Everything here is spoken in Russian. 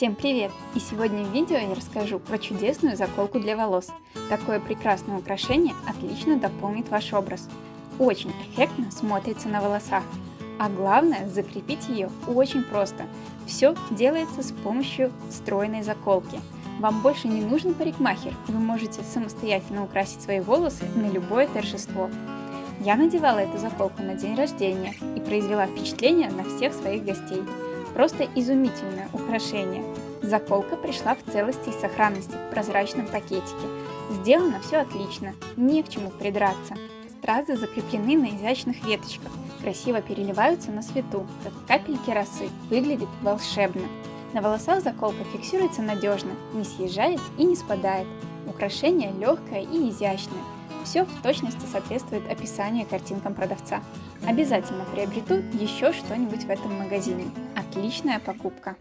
Всем привет! И сегодня в видео я расскажу про чудесную заколку для волос. Такое прекрасное украшение отлично дополнит ваш образ. Очень эффектно смотрится на волосах. А главное, закрепить ее очень просто. Все делается с помощью стройной заколки. Вам больше не нужен парикмахер, вы можете самостоятельно украсить свои волосы на любое торжество. Я надевала эту заколку на день рождения и произвела впечатление на всех своих гостей. Просто изумительное украшение. Заколка пришла в целости и сохранности в прозрачном пакетике. Сделано все отлично, не к чему придраться. Стразы закреплены на изящных веточках, красиво переливаются на свету, как капельки росы, выглядит волшебно. На волосах заколка фиксируется надежно, не съезжает и не спадает. Украшение легкое и изящное, все в точности соответствует описанию картинкам продавца. Обязательно приобрету еще что-нибудь в этом магазине. Отличная покупка!